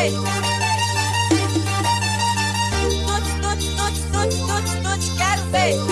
Ei! Todos, todos, todos, todos, todos, todos, quero ver.